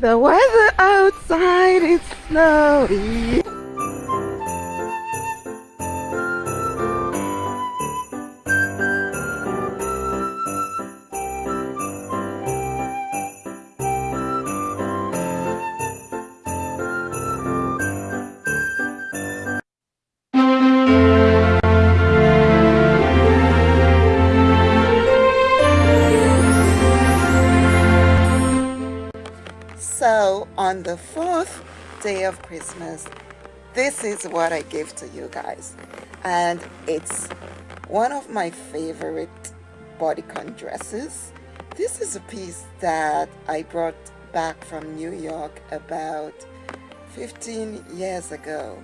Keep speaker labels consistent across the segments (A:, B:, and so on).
A: The weather outside is snowy. Day of Christmas, this is what I give to you guys. And it's one of my favorite bodycon dresses. This is a piece that I brought back from New York about 15 years ago.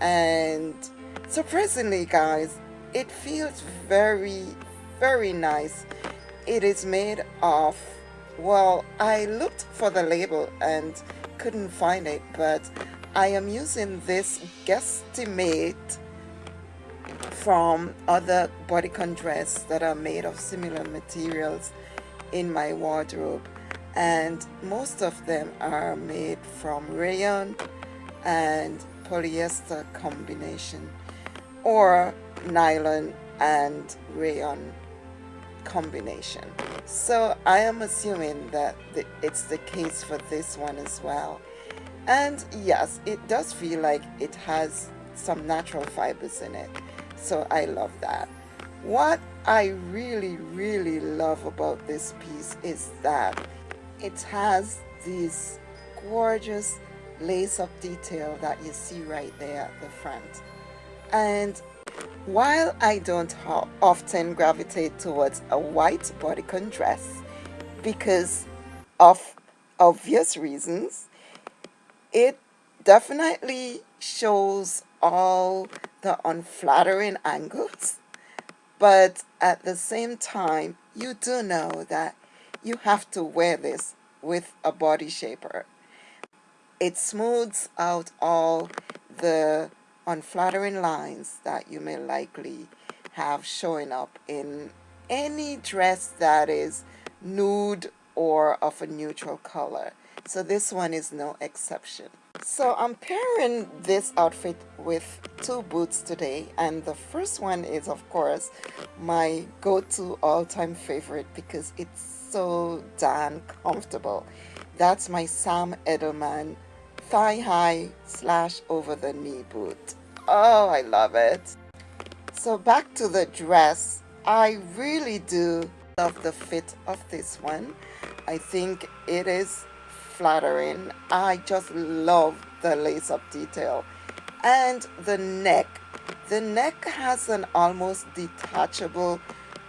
A: And surprisingly guys, it feels very, very nice. It is made of well, I looked for the label and couldn't find it, but I am using this guesstimate from other bodycon dress that are made of similar materials in my wardrobe. And most of them are made from rayon and polyester combination or nylon and rayon combination. So I am assuming that the, it's the case for this one as well. And yes, it does feel like it has some natural fibers in it. So I love that. What I really, really love about this piece is that it has this gorgeous lace-up detail that you see right there at the front. And while I don't often gravitate towards a white bodycon dress because of obvious reasons, it definitely shows all the unflattering angles. But at the same time you do know that you have to wear this with a body shaper. It smooths out all the unflattering lines that you may likely have showing up in any dress that is nude or of a neutral color. So this one is no exception. So I'm pairing this outfit with two boots today and the first one is of course my go-to all-time favorite because it's so darn comfortable. That's my Sam Edelman thigh-high slash over the knee boot. Oh, I love it. So back to the dress. I really do love the fit of this one. I think it is flattering. I just love the lace-up detail. And the neck. The neck has an almost detachable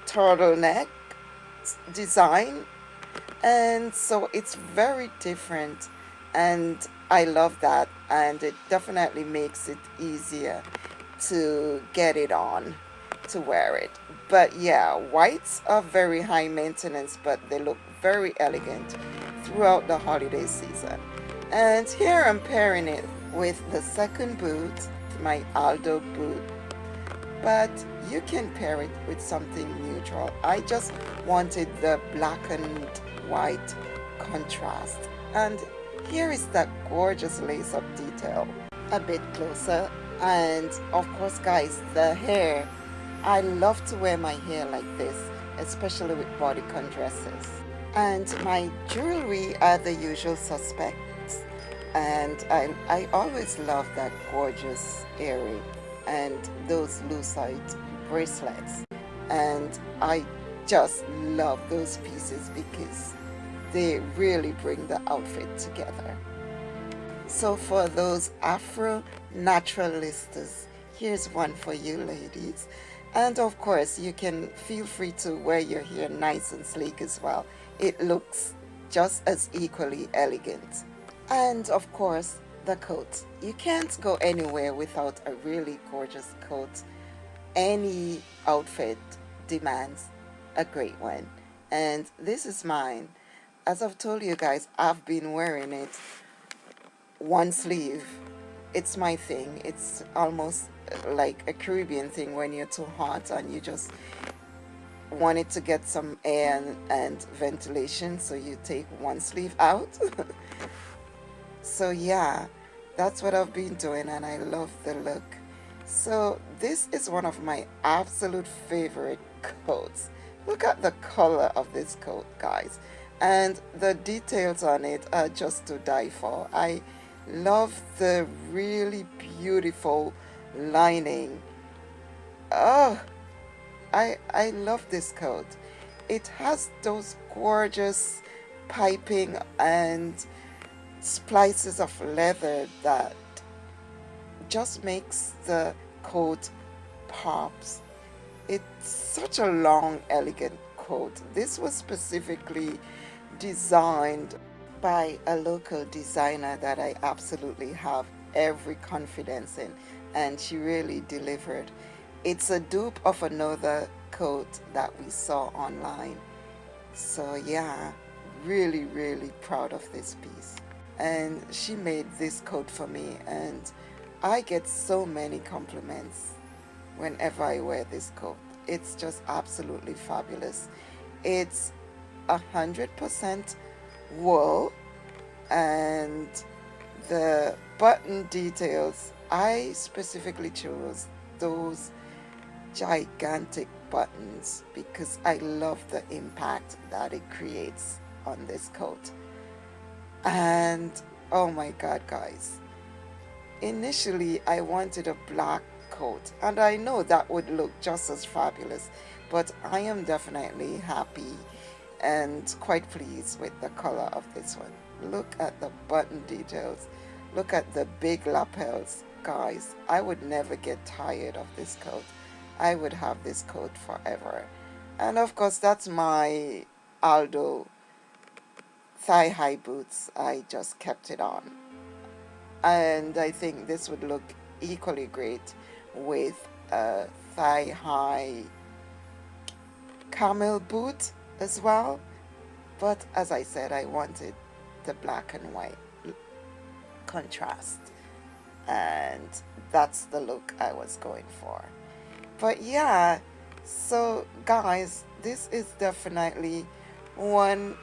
A: turtleneck design. And so it's very different and I love that and it definitely makes it easier to get it on to wear it. But yeah whites are very high maintenance but they look very elegant throughout the holiday season. And here I'm pairing it with the second boot my Aldo boot. But you can pair it with something neutral. I just wanted the black and white contrast. And here is that gorgeous lace-up detail a bit closer and of course guys the hair. I love to wear my hair like this especially with bodycon dresses and my jewelry are the usual suspects and I, I always love that gorgeous earring and those lucite bracelets. And I just love those pieces because they really bring the outfit together. So for those Afro naturalistas, here's one for you ladies. And of course, you can feel free to wear your hair nice and sleek as well. It looks just as equally elegant. And of course, the coat. You can't go anywhere without a really gorgeous coat. Any outfit demands a great one. And this is mine as I've told you guys, I've been wearing it one sleeve. It's my thing. It's almost uh, like a Caribbean thing when you're too hot and you just want it to get some air and, and ventilation so you take one sleeve out so yeah that's what I've been doing and I love the look so this is one of my absolute favorite coats look at the color of this coat guys and the details on it are just to die for I love the really beautiful lining oh I, I love this coat. It has those gorgeous piping and splices of leather that just makes the coat pops. It's such a long, elegant coat. This was specifically designed by a local designer that I absolutely have every confidence in and she really delivered. It's a dupe of another coat that we saw online. So yeah, really, really proud of this piece. And she made this coat for me and I get so many compliments whenever I wear this coat. It's just absolutely fabulous. It's a hundred percent wool and the button details. I specifically chose those gigantic buttons because I love the impact that it creates on this coat. And oh my god guys. Initially I wanted a black coat and I know that would look just as fabulous but I am definitely happy and quite pleased with the color of this one look at the button details look at the big lapels guys I would never get tired of this coat I would have this coat forever. And of course, that's my Aldo thigh-high boots. I just kept it on. And I think this would look equally great with a thigh-high camel boot as well. But as I said, I wanted the black and white contrast. And that's the look I was going for but yeah so guys this is definitely one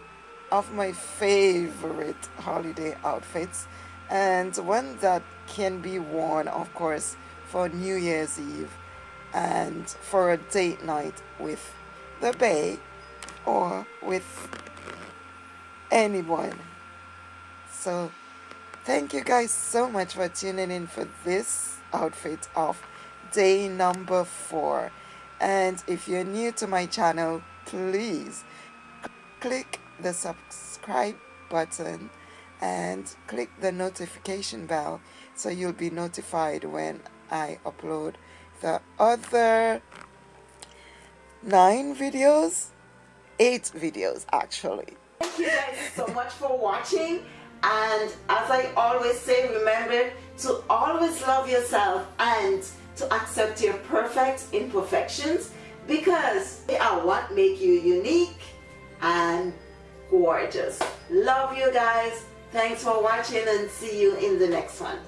A: of my favorite holiday outfits and one that can be worn of course for New Year's Eve and for a date night with the bae or with anyone. So thank you guys so much for tuning in for this outfit of day number four. And if you're new to my channel please click the subscribe button and click the notification bell so you'll be notified when I upload the other nine videos eight videos actually
B: thank you guys so much for watching and as I always say remember to always love yourself and to accept your perfect imperfections because they are what make you unique and gorgeous. Love you guys. Thanks for watching and see you in the next one.